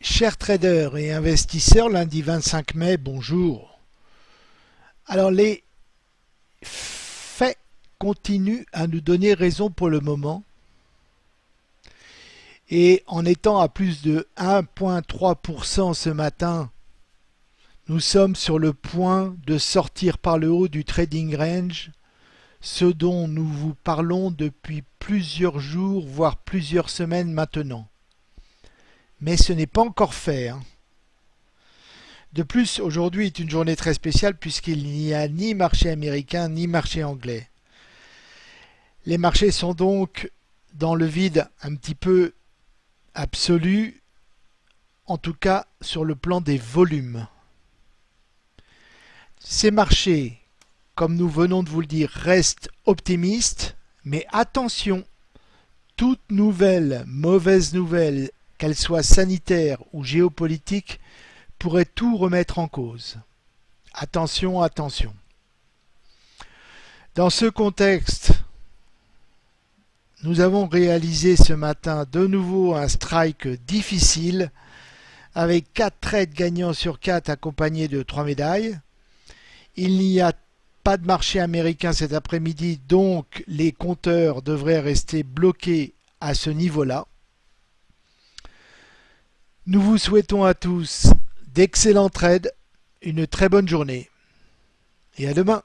Chers traders et investisseurs, lundi 25 mai, bonjour. Alors les faits continuent à nous donner raison pour le moment. Et en étant à plus de 1.3% ce matin, nous sommes sur le point de sortir par le haut du trading range, ce dont nous vous parlons depuis plusieurs jours, voire plusieurs semaines maintenant mais ce n'est pas encore fait. Hein. De plus, aujourd'hui est une journée très spéciale puisqu'il n'y a ni marché américain ni marché anglais. Les marchés sont donc dans le vide un petit peu absolu, en tout cas sur le plan des volumes. Ces marchés, comme nous venons de vous le dire, restent optimistes, mais attention, toute nouvelle mauvaise nouvelle qu'elle soit sanitaire ou géopolitique, pourrait tout remettre en cause. Attention, attention. Dans ce contexte, nous avons réalisé ce matin de nouveau un strike difficile avec 4 trades gagnants sur 4 accompagnés de 3 médailles. Il n'y a pas de marché américain cet après-midi, donc les compteurs devraient rester bloqués à ce niveau-là. Nous vous souhaitons à tous d'excellents trades, une très bonne journée et à demain